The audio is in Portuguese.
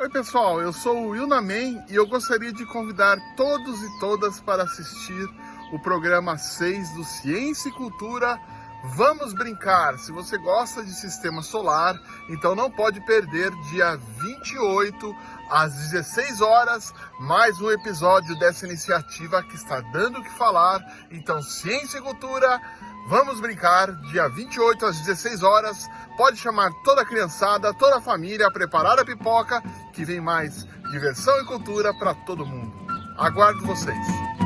Oi pessoal, eu sou o Will Namen e eu gostaria de convidar todos e todas para assistir o programa 6 do Ciência e Cultura Vamos Brincar. Se você gosta de sistema solar, então não pode perder dia 28 às 16 horas, mais um episódio dessa iniciativa que está dando o que falar. Então, Ciência e Cultura, vamos brincar, dia 28 às 16 horas. Pode chamar toda a criançada, toda a família, preparar a pipoca, que vem mais diversão e cultura para todo mundo. Aguardo vocês.